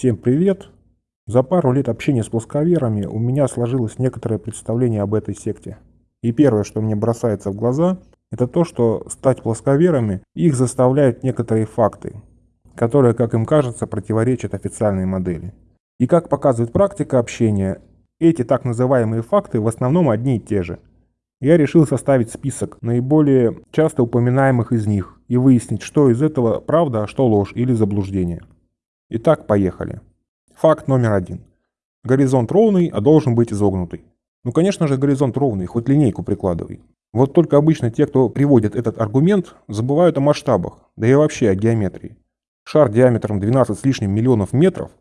Всем привет! За пару лет общения с плосковерами у меня сложилось некоторое представление об этой секте. И первое, что мне бросается в глаза, это то, что стать плосковерами их заставляют некоторые факты, которые, как им кажется, противоречат официальной модели. И как показывает практика общения, эти так называемые факты в основном одни и те же. Я решил составить список наиболее часто упоминаемых из них и выяснить, что из этого правда, а что ложь или заблуждение. Итак, поехали. Факт номер один. Горизонт ровный, а должен быть изогнутый. Ну, конечно же, горизонт ровный, хоть линейку прикладывай. Вот только обычно те, кто приводит этот аргумент, забывают о масштабах, да и вообще о геометрии. Шар диаметром 12 с лишним миллионов метров,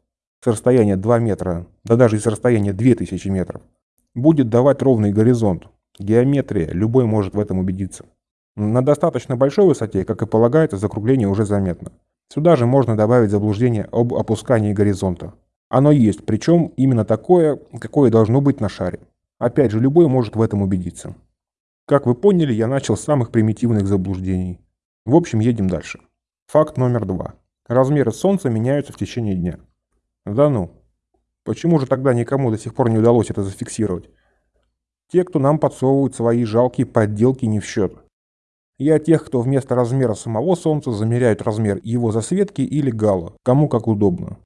с расстояния 2 метра, да даже и с расстояния 2000 метров, будет давать ровный горизонт. Геометрия, любой может в этом убедиться. На достаточно большой высоте, как и полагается, закругление уже заметно. Сюда же можно добавить заблуждение об опускании горизонта. Оно есть, причем именно такое, какое должно быть на шаре. Опять же, любой может в этом убедиться. Как вы поняли, я начал с самых примитивных заблуждений. В общем, едем дальше. Факт номер два. Размеры Солнца меняются в течение дня. Да ну. Почему же тогда никому до сих пор не удалось это зафиксировать? Те, кто нам подсовывают свои жалкие подделки, не в счет. Я тех, кто вместо размера самого Солнца замеряют размер его засветки или гала, кому как удобно.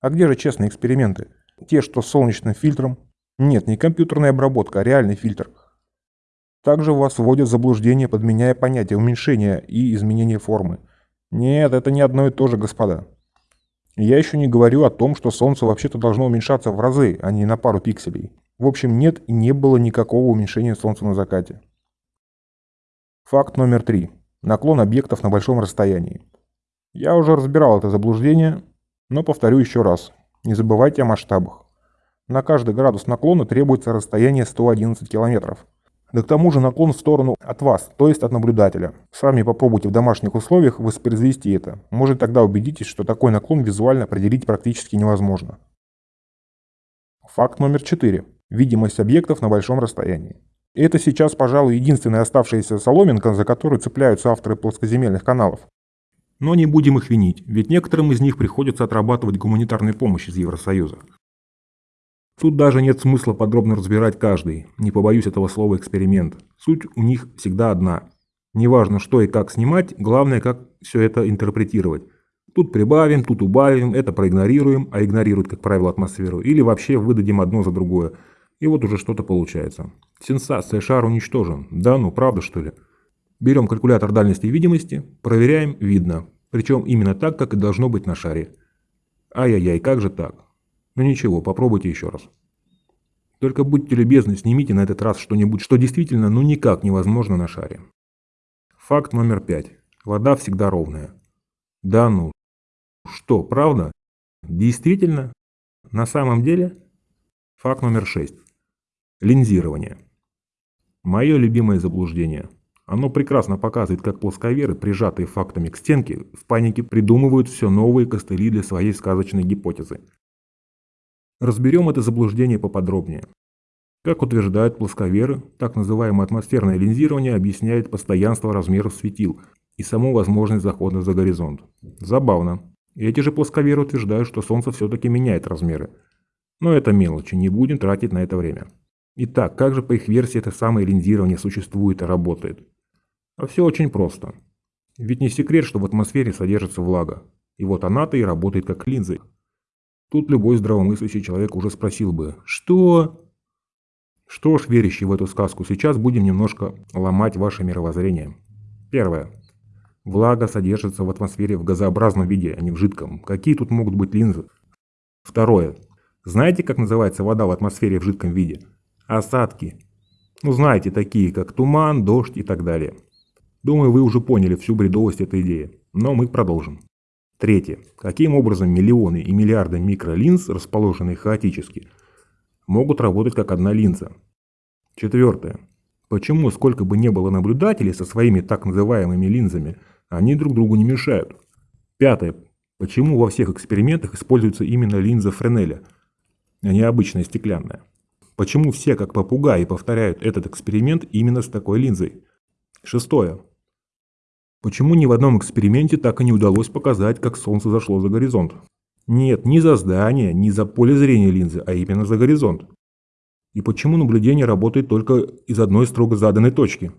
А где же честные эксперименты? Те, что с солнечным фильтром? Нет, не компьютерная обработка, а реальный фильтр. Также вас вводят в заблуждение, подменяя понятие уменьшения и изменения формы. Нет, это не одно и то же, господа. Я еще не говорю о том, что Солнце вообще-то должно уменьшаться в разы, а не на пару пикселей. В общем, нет и не было никакого уменьшения Солнца на закате. Факт номер три. Наклон объектов на большом расстоянии. Я уже разбирал это заблуждение, но повторю еще раз. Не забывайте о масштабах. На каждый градус наклона требуется расстояние 111 километров. Да к тому же наклон в сторону от вас, то есть от наблюдателя. Сами попробуйте в домашних условиях воспроизвести это. Может тогда убедитесь, что такой наклон визуально определить практически невозможно. Факт номер 4. Видимость объектов на большом расстоянии. Это сейчас, пожалуй, единственная оставшаяся соломинка, за которую цепляются авторы плоскоземельных каналов. Но не будем их винить, ведь некоторым из них приходится отрабатывать гуманитарную помощь из Евросоюза. Тут даже нет смысла подробно разбирать каждый, не побоюсь этого слова эксперимент. Суть у них всегда одна. Неважно, что и как снимать, главное, как все это интерпретировать. Тут прибавим, тут убавим, это проигнорируем, а игнорируют, как правило, атмосферу, или вообще выдадим одно за другое. И вот уже что-то получается. Сенсация, шар уничтожен. Да ну, правда что ли? Берем калькулятор дальности видимости, проверяем, видно. Причем именно так, как и должно быть на шаре. Ай-яй-яй, как же так? Ну ничего, попробуйте еще раз. Только будьте любезны, снимите на этот раз что-нибудь, что действительно ну никак невозможно на шаре. Факт номер пять. Вода всегда ровная. Да ну. Что, правда? Действительно? На самом деле? Факт номер шесть. Линзирование. Мое любимое заблуждение. Оно прекрасно показывает, как плосковеры, прижатые фактами к стенке, в панике придумывают все новые костыли для своей сказочной гипотезы. Разберем это заблуждение поподробнее. Как утверждают плосковеры, так называемое атмосферное линзирование объясняет постоянство размеров светил и саму возможность захода за горизонт. Забавно. Эти же плосковеры утверждают, что Солнце все-таки меняет размеры. Но это мелочи, не будем тратить на это время. Итак, как же по их версии это самое линзирование существует и работает? А все очень просто. Ведь не секрет, что в атмосфере содержится влага. И вот она-то и работает как линзы. Тут любой здравомыслящий человек уже спросил бы «Что?». Что ж, верящий в эту сказку, сейчас будем немножко ломать ваше мировоззрение. Первое. Влага содержится в атмосфере в газообразном виде, а не в жидком. Какие тут могут быть линзы? Второе. Знаете, как называется вода в атмосфере в жидком виде? Осадки. Ну, знаете, такие как туман, дождь и так далее. Думаю, вы уже поняли всю бредовость этой идеи. Но мы продолжим. Третье. Каким образом миллионы и миллиарды микролинз, расположенные хаотически, могут работать как одна линза? Четвертое. Почему, сколько бы не было наблюдателей со своими так называемыми линзами, они друг другу не мешают? Пятое. Почему во всех экспериментах используется именно линза Френеля – а не обычная стеклянная. Почему все, как попугаи, повторяют этот эксперимент именно с такой линзой? Шестое. Почему ни в одном эксперименте так и не удалось показать, как Солнце зашло за горизонт? Нет, не за здание, не за поле зрения линзы, а именно за горизонт. И почему наблюдение работает только из одной строго заданной точки?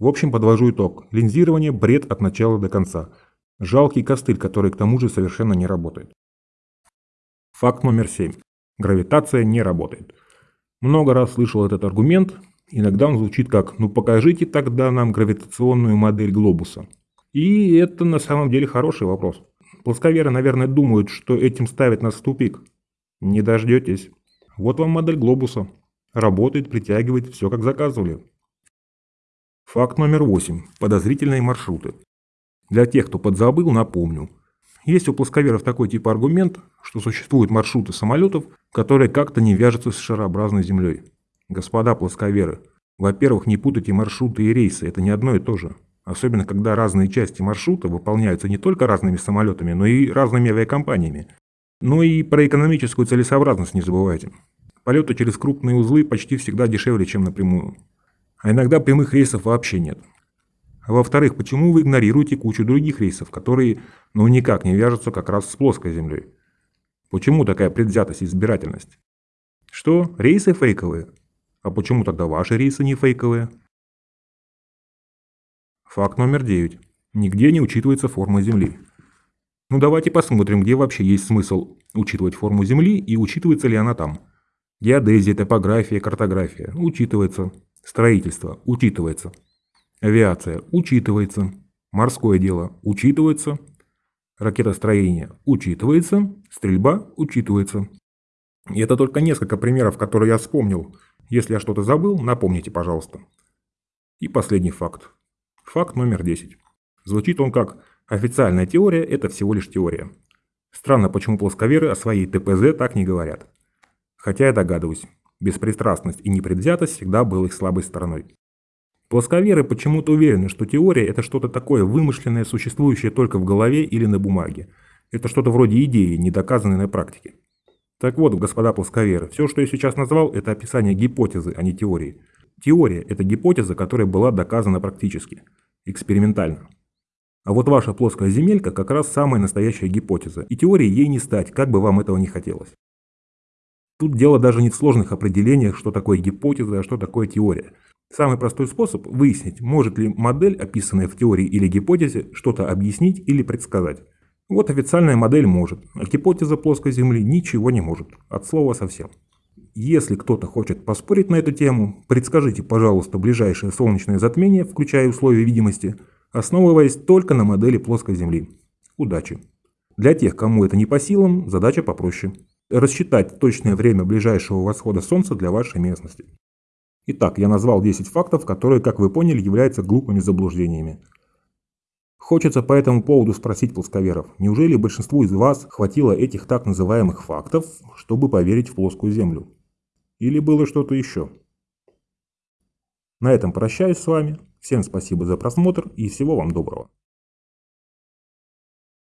В общем, подвожу итог. Линзирование – бред от начала до конца. Жалкий костыль, который к тому же совершенно не работает. Факт номер 7. Гравитация не работает. Много раз слышал этот аргумент, иногда он звучит как «ну покажите тогда нам гравитационную модель глобуса». И это на самом деле хороший вопрос. Плосковеры, наверное, думают, что этим ставят нас в тупик. Не дождетесь. Вот вам модель глобуса. Работает, притягивает, все как заказывали. Факт номер 8. Подозрительные маршруты. Для тех, кто подзабыл, напомню. Есть у плосковеров такой тип аргумент, что существуют маршруты самолетов, которые как-то не вяжутся с шарообразной Землей. Господа плосковеры, во-первых, не путайте маршруты и рейсы, это не одно и то же. Особенно, когда разные части маршрута выполняются не только разными самолетами, но и разными авиакомпаниями. Но и про экономическую целесообразность не забывайте. Полеты через крупные узлы почти всегда дешевле, чем напрямую. А иногда прямых рейсов вообще нет. А во-вторых, почему вы игнорируете кучу других рейсов, которые ну никак не вяжутся как раз с плоской Землей? Почему такая предвзятость и избирательность? Что, рейсы фейковые? А почему тогда ваши рейсы не фейковые? Факт номер 9. Нигде не учитывается форма Земли. Ну давайте посмотрим, где вообще есть смысл учитывать форму Земли и учитывается ли она там. Геодезия, топография, картография. Учитывается. Строительство. Учитывается. Авиация учитывается. Морское дело учитывается. Ракетостроение учитывается. Стрельба учитывается. И это только несколько примеров, которые я вспомнил. Если я что-то забыл, напомните, пожалуйста. И последний факт. Факт номер 10. Звучит он как «официальная теория – это всего лишь теория». Странно, почему плосковеры о своей ТПЗ так не говорят. Хотя я догадываюсь, беспристрастность и непредвзятость всегда был их слабой стороной. Плосковеры почему-то уверены, что теория – это что-то такое вымышленное, существующее только в голове или на бумаге. Это что-то вроде идеи, не доказанной на практике. Так вот, господа плосковеры, все, что я сейчас назвал, это описание гипотезы, а не теории. Теория – это гипотеза, которая была доказана практически, экспериментально. А вот ваша плоская земелька как раз самая настоящая гипотеза, и теорией ей не стать, как бы вам этого не хотелось. Тут дело даже не в сложных определениях, что такое гипотеза, а что такое теория – Самый простой способ выяснить, может ли модель, описанная в теории или гипотезе, что-то объяснить или предсказать. Вот официальная модель может, а гипотеза плоской Земли ничего не может, от слова совсем. Если кто-то хочет поспорить на эту тему, предскажите, пожалуйста, ближайшее солнечное затмение, включая условия видимости, основываясь только на модели плоской Земли. Удачи! Для тех, кому это не по силам, задача попроще. Рассчитать точное время ближайшего восхода Солнца для вашей местности. Итак, я назвал 10 фактов, которые, как вы поняли, являются глупыми заблуждениями. Хочется по этому поводу спросить плосковеров, неужели большинству из вас хватило этих так называемых фактов, чтобы поверить в плоскую Землю? Или было что-то еще? На этом прощаюсь с вами. Всем спасибо за просмотр и всего вам доброго.